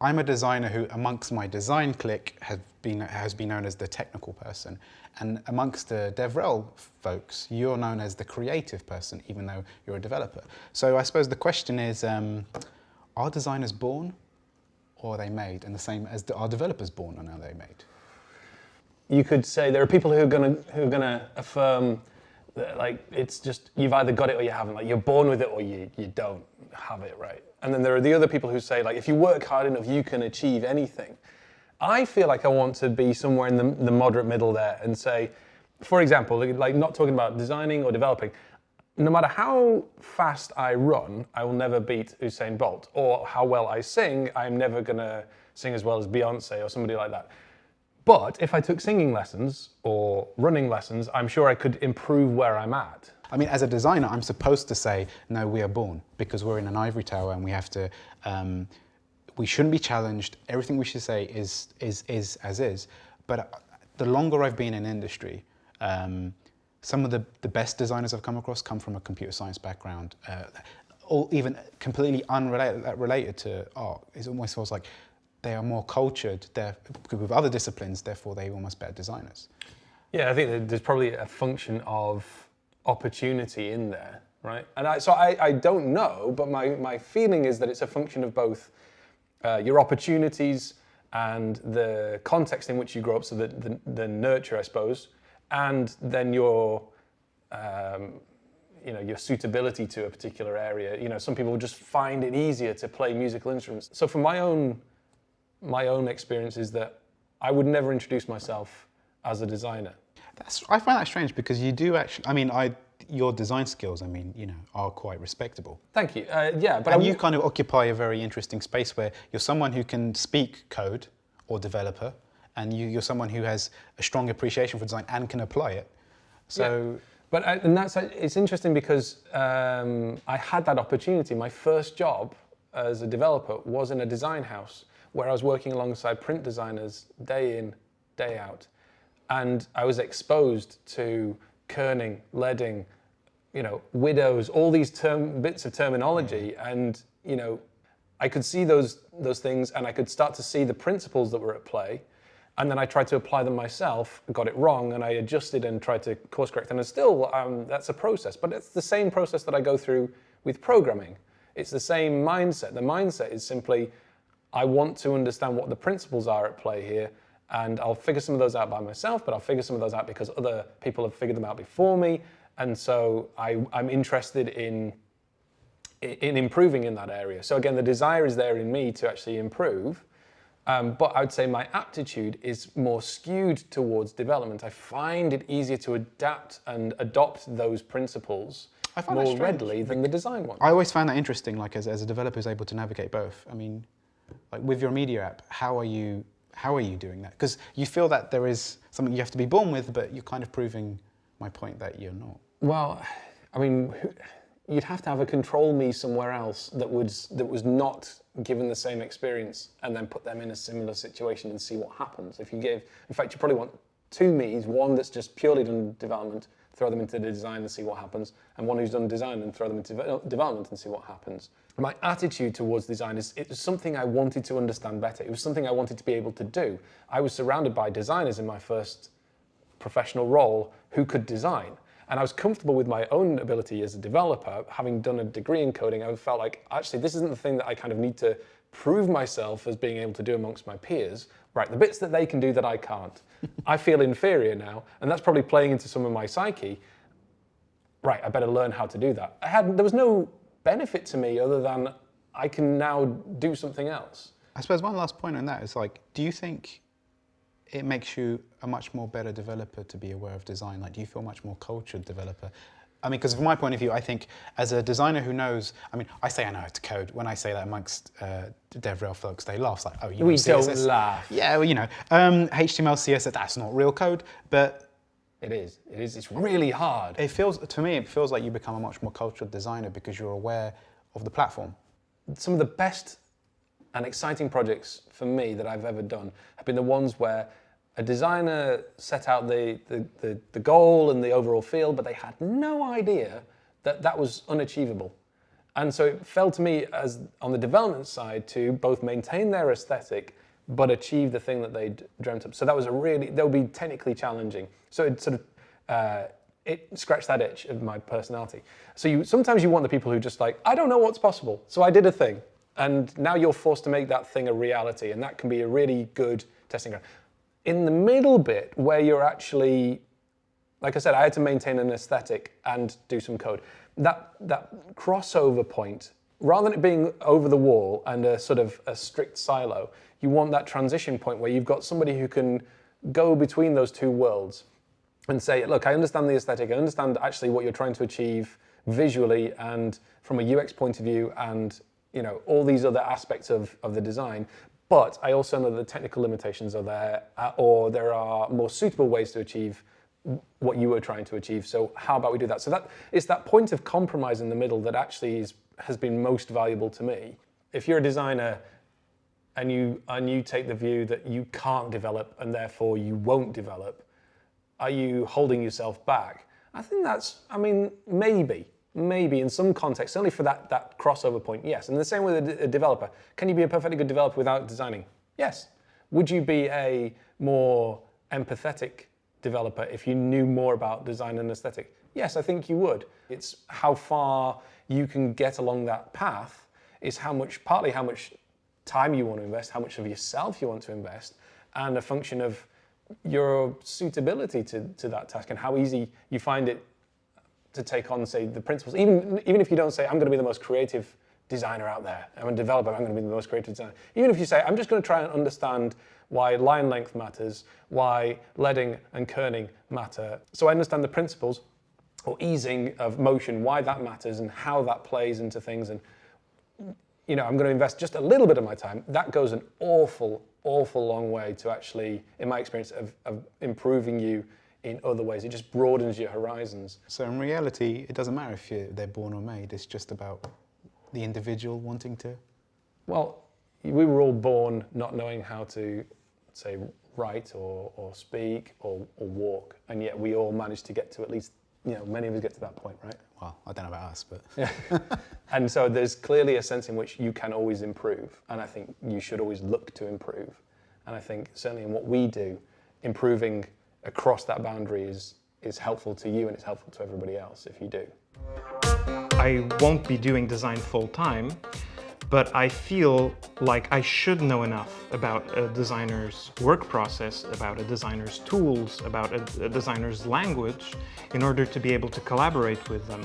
I'm a designer who, amongst my design clique, has been has been known as the technical person, and amongst the DevRel folks, you're known as the creative person, even though you're a developer. So I suppose the question is, um, are designers born, or are they made? And the same as the, are developers born, or are they made? You could say there are people who are are gonna affirm like it's just you've either got it or you haven't. Like you're born with it or you you don't have it, right? And then there are the other people who say like if you work hard enough, you can achieve anything. I feel like I want to be somewhere in the, the moderate middle there and say, for example, like not talking about designing or developing, no matter how fast I run, I will never beat Usain Bolt. Or how well I sing, I'm never gonna sing as well as Beyonce or somebody like that. But if I took singing lessons or running lessons, I'm sure I could improve where I'm at. I mean, as a designer, I'm supposed to say, no, we are born because we're in an ivory tower and we have to, um, we shouldn't be challenged. Everything we should say is, is, is as is. But the longer I've been in industry, um, some of the, the best designers I've come across come from a computer science background, uh, or even completely unrelated related to art. It almost feels like they are more cultured with other disciplines, therefore they're almost better designers. Yeah, I think there's probably a function of opportunity in there, right? And I, so I, I don't know, but my, my feeling is that it's a function of both uh, your opportunities and the context in which you grow up, so the, the, the nurture, I suppose, and then your, um, you know, your suitability to a particular area. You know, some people just find it easier to play musical instruments. So from my own my own experience is that I would never introduce myself as a designer. That's, I find that strange because you do actually, I mean, I, your design skills, I mean, you know, are quite respectable. Thank you. Uh, yeah, but and you kind of occupy a very interesting space where you're someone who can speak code or developer, and you, are someone who has a strong appreciation for design and can apply it. So. Yeah. But I, uh, and that's it's interesting because um, I had that opportunity. My first job as a developer was in a design house where I was working alongside print designers day in, day out. And I was exposed to kerning, leading, you know, widows, all these term, bits of terminology. And, you know, I could see those, those things and I could start to see the principles that were at play. And then I tried to apply them myself, got it wrong, and I adjusted and tried to course correct. And still, um, that's a process, but it's the same process that I go through with programming. It's the same mindset. The mindset is simply, I want to understand what the principles are at play here, and I'll figure some of those out by myself, but I'll figure some of those out because other people have figured them out before me, and so I, am interested in in improving in that area. So again, the desire is there in me to actually improve, um, but I would say my aptitude is more skewed towards development. I find it easier to adapt and adopt those principles more readily than the design one. I always find that interesting, like as, as a developer who's able to navigate both. I mean, like with your media app, how are you how are you doing that? Because you feel that there is something you have to be born with, but you're kind of proving my point that you're not. Well, I mean, you'd have to have a control me somewhere else that was that was not given the same experience, and then put them in a similar situation and see what happens. If you give, in fact, you probably want two me's: one that's just purely done development, throw them into the design and see what happens, and one who's done design and throw them into development and see what happens my attitude towards design is it was something I wanted to understand better. It was something I wanted to be able to do. I was surrounded by designers in my first professional role who could design. And I was comfortable with my own ability as a developer, having done a degree in coding. I felt like, actually, this isn't the thing that I kind of need to prove myself as being able to do amongst my peers. Right, the bits that they can do that I can't. I feel inferior now, and that's probably playing into some of my psyche. Right, I better learn how to do that. I had, there was no benefit to me other than I can now do something else. I suppose one last point on that is like, do you think it makes you a much more better developer to be aware of design? Like, do you feel much more cultured developer? I mean, because from my point of view, I think as a designer who knows, I mean, I say I know how to code. When I say that amongst uh, DevRel folks, they laugh. It's like, oh, you we know, don't laugh. Yeah, well, you know, um, HTML, CSS, that's not real code, but it is. It is. It's really hard. It feels to me. It feels like you become a much more cultural designer because you're aware of the platform. Some of the best and exciting projects for me that I've ever done have been the ones where a designer set out the, the, the, the goal and the overall feel, but they had no idea that that was unachievable. And so it fell to me as on the development side to both maintain their aesthetic but achieve the thing that they'd dreamt up. So that was a really, that would be technically challenging. So it sort of, uh, it scratched that itch of my personality. So you sometimes you want the people who just like, I don't know what's possible, so I did a thing. And now you're forced to make that thing a reality, and that can be a really good testing ground. In the middle bit, where you're actually, like I said, I had to maintain an aesthetic and do some code. That, that crossover point, rather than it being over the wall and a sort of a strict silo, you want that transition point where you've got somebody who can go between those two worlds and say, look, I understand the aesthetic, I understand actually what you're trying to achieve visually and from a UX point of view and you know all these other aspects of, of the design, but I also know the technical limitations are there uh, or there are more suitable ways to achieve what you were trying to achieve. So how about we do that? So that it's that point of compromise in the middle that actually is, has been most valuable to me. If you're a designer and you, and you take the view that you can't develop and therefore you won't develop, are you holding yourself back? I think that's, I mean, maybe, maybe in some context, certainly for that, that crossover point, yes. And the same with a, a developer. Can you be a perfectly good developer without designing? Yes. Would you be a more empathetic developer if you knew more about design and aesthetic? Yes, I think you would. It's how far you can get along that path is how much, partly how much time you want to invest, how much of yourself you want to invest, and a function of your suitability to, to that task and how easy you find it to take on, say, the principles. Even, even if you don't say, I'm going to be the most creative designer out there, I'm a developer, I'm going to be the most creative designer. Even if you say, I'm just going to try and understand why line length matters, why leading and kerning matter. So I understand the principles or easing of motion, why that matters and how that plays into things. And you know, I'm going to invest just a little bit of my time. That goes an awful, awful long way to actually, in my experience, of, of improving you in other ways. It just broadens your horizons. So in reality, it doesn't matter if they're born or made. It's just about the individual wanting to. Well, we were all born not knowing how to, say, write or, or speak or, or walk, and yet we all managed to get to at least, you know, many of us get to that point, right? Well, I don't know about us, but. Yeah. and so there's clearly a sense in which you can always improve, and I think you should always look to improve. And I think certainly in what we do, improving across that boundary is, is helpful to you and it's helpful to everybody else if you do. I won't be doing design full time, but I feel like I should know enough about a designer's work process, about a designer's tools, about a, a designer's language, in order to be able to collaborate with them.